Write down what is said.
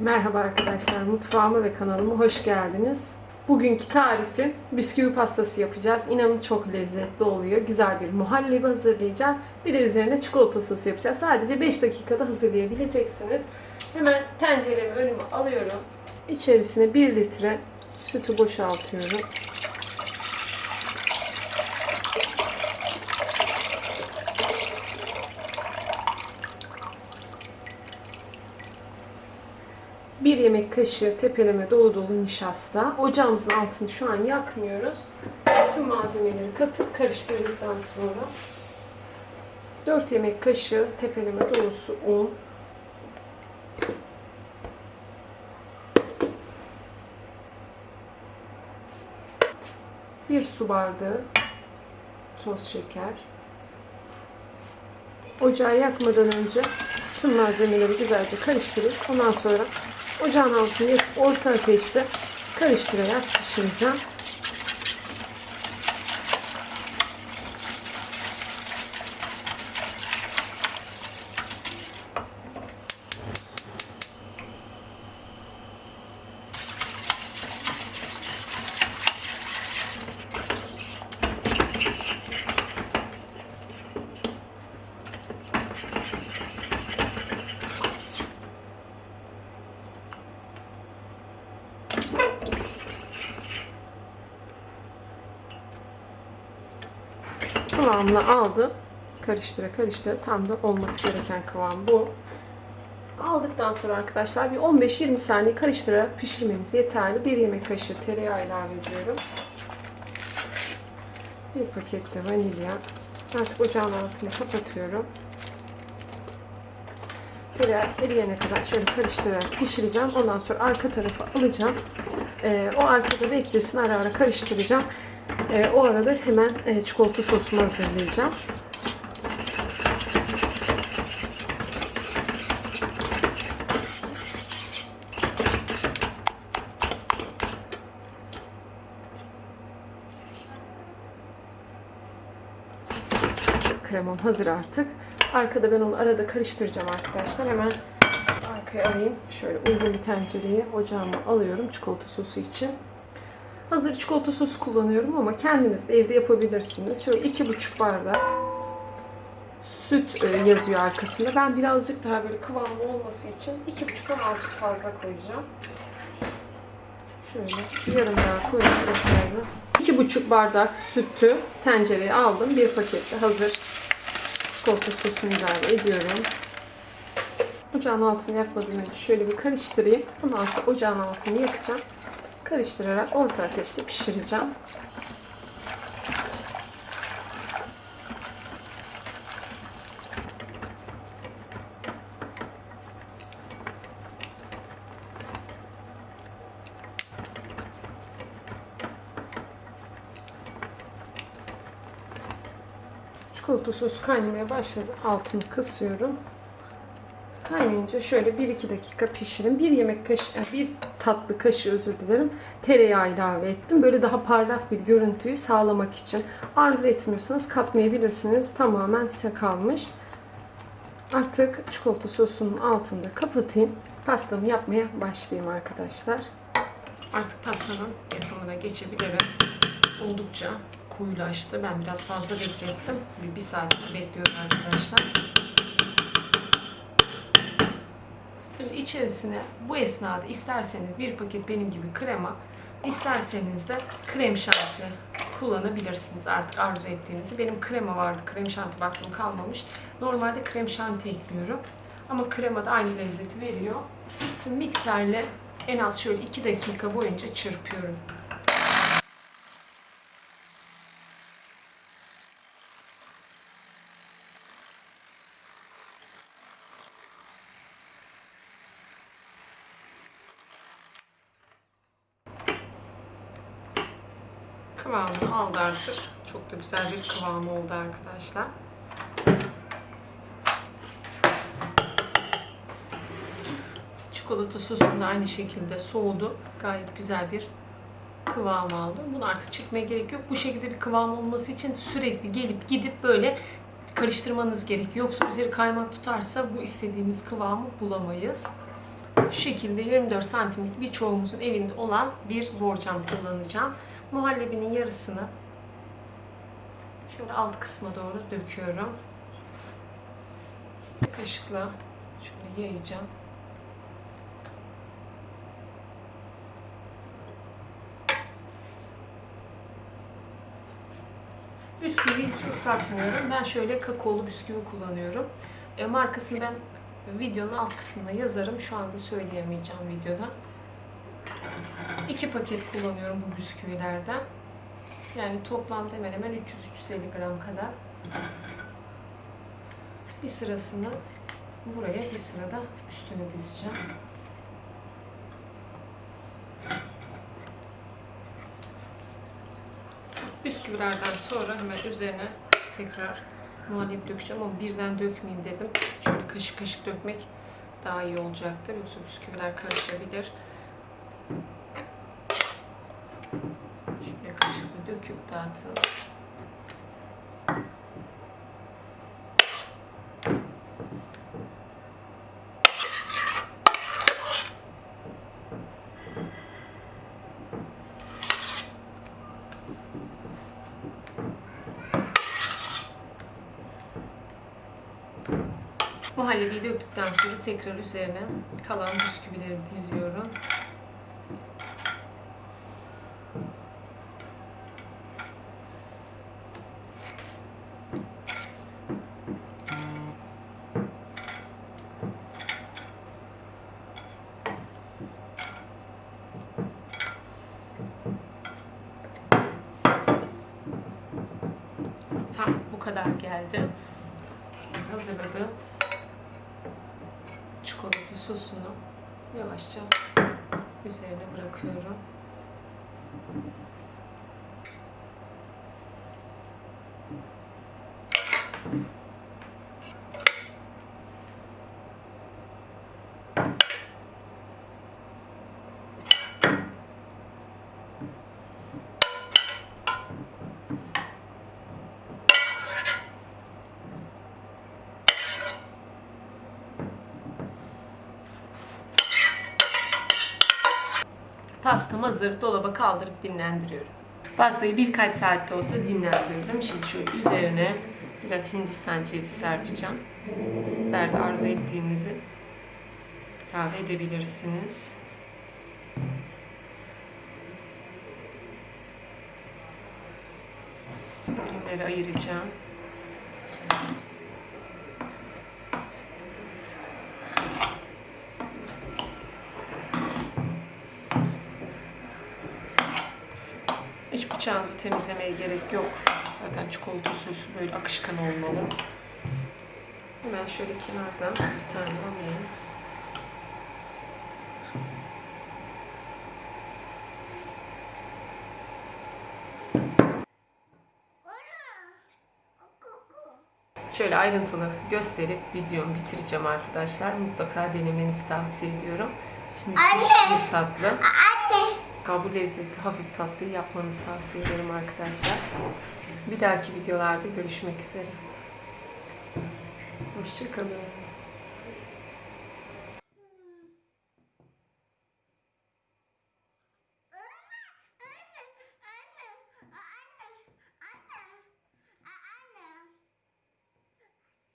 Merhaba arkadaşlar, mutfağıma ve kanalıma hoş geldiniz. Bugünkü tarifim bisküvi pastası yapacağız. İnanın çok lezzetli oluyor. Güzel bir muhallebi hazırlayacağız. Bir de üzerine çikolata sosu yapacağız. Sadece 5 dakikada hazırlayabileceksiniz. Hemen tenceremi önüme alıyorum. İçerisine 1 litre sütü boşaltıyorum. Bir yemek kaşığı tepeleme dolu dolu nişasta. Ocağımızın altını şu an yakmıyoruz. Tüm malzemeleri katıp karıştırdıktan sonra 4 yemek kaşığı tepeleme dolusu un. Bir su bardağı toz şeker. Ocağı yakmadan önce tüm malzemeleri güzelce karıştırıp ondan sonra ocağın altını yakıp orta ateşte karıştırarak pişireceğim. Kıvamını aldı. Karıştıra karıştıra tam da olması gereken kıvam bu. Aldıktan sonra arkadaşlar bir 15-20 saniye karıştırarak pişirmeniz yeterli. Bir yemek kaşığı tereyağı ilave ediyorum. Bir paket de vanilya. Artık ocağın altını kapatıyorum. Tereyağı eriyene kadar şöyle karıştırarak pişireceğim. Ondan sonra arka tarafa alacağım. Ee, o arkada beklesin ara ara karıştıracağım. E, o arada hemen e, çikolata sosumu hazırlayacağım. Kremam hazır artık. Arkada ben onu arada karıştıracağım arkadaşlar. Hemen arkaya alayım. Şöyle uygun bir tencereyi ocağıma alıyorum çikolata sosu için. Hazır çikolata sosu kullanıyorum ama kendiniz de evde yapabilirsiniz. Şöyle iki buçuk bardak süt e, yazıyor arkasında. Ben birazcık daha böyle kıvamlı olması için iki buçuktan azıcık fazla koyacağım. Şöyle yarım daha koyup yeterli. İki buçuk bardak sütü tencereye aldım. Bir pakette hazır çikolata sosunu ilave ediyorum. Ocağın altını yakmadan önce şöyle bir karıştırayım. Ondan sonra ocağın altını yakacağım karıştırarak orta ateşte pişireceğim. Çikolata sosu kaynamaya başladı. Altını kısıyorum. Kaynayınca şöyle 1-2 dakika pişirin. Bir yemek kaşığı, bir tatlı kaşığı özür dilerim. Tereyağı ilave ettim. Böyle daha parlak bir görüntüyü sağlamak için. Arzu etmiyorsanız katmayabilirsiniz. Tamamen size kalmış. Artık çikolata sosunun altında kapatayım. Pastamı yapmaya başlayayım arkadaşlar. Artık pastanın yapımına geçebilirim. Oldukça koyulaştı. Ben biraz fazla beklettim. Bir, bir saat bekliyorum arkadaşlar. Şimdi içerisine bu esnada isterseniz bir paket benim gibi krema, isterseniz de krem şanti kullanabilirsiniz artık arzu ettiğinizi. Benim krema vardı, krem şanti baktım kalmamış. Normalde krem şanti ekliyorum. Ama krema da aynı lezzeti veriyor. Şimdi mikserle en az şöyle 2 dakika boyunca çırpıyorum. Kıvamını aldı artık. Çok da güzel bir kıvamı oldu arkadaşlar. Çikolata sosum da aynı şekilde soğudu. Gayet güzel bir kıvam aldı. Bunu artık çırpmaya gerek yok. Bu şekilde bir kıvam olması için sürekli gelip gidip böyle karıştırmanız gerekiyor. Yoksa üzeri kaymak tutarsa bu istediğimiz kıvamı bulamayız. Şu şekilde 24 santimlik birçoğumuzun evinde olan bir borcam kullanacağım. Muhallebinin yarısını şöyle alt kısma doğru döküyorum. Kaşıkla şöyle yayacağım. Bisküvi hiç ıslatmıyorum. Ben şöyle kakaolu bisküvi kullanıyorum. E, markasını ben videonun alt kısmına yazarım. Şu anda söyleyemeyeceğim videoda. İki paket kullanıyorum bu bisküvilerden. Yani toplamda hemen hemen 300-350 gram kadar. Bir sırasını buraya bir sırada üstüne dizeceğim. Bisküvilerden sonra hemen üzerine tekrar muhallebi dökeceğim ama birden dökmeyeyim dedim. Şöyle kaşık kaşık dökmek daha iyi olacaktır. Yoksa bisküviler karışabilir. Şöyle kaşıkla döküp dağıtın. Muhallebiyi döktükten sonra tekrar üzerine kalan bisküvileri diziyorum. Tam bu kadar geldi. Hazırladım çikolata sosunu yavaşça üzerine bırakıyorum. Pastam hazır. Dolaba kaldırıp dinlendiriyorum. Pastayı birkaç saatte olsa dinlendirdim. Şimdi şöyle üzerine biraz hindistan cevizi serpeceğim. Sizler de arzu ettiğinizi ilave edebilirsiniz. Dilimleri ayıracağım. Hiç bıçağınızı temizlemeye gerek yok. Zaten çikolata sosu böyle akışkan olmalı. Hemen şöyle kenardan bir tane alayım. Şöyle ayrıntılı gösterip videomu bitireceğim arkadaşlar. Mutlaka denemenizi tavsiye ediyorum. Müthiş bir tatlı. Anne. Kabul lezzetli hafif tatlıyı yapmanızı tavsiye ederim arkadaşlar. Bir dahaki videolarda görüşmek üzere. Hoşçakalın.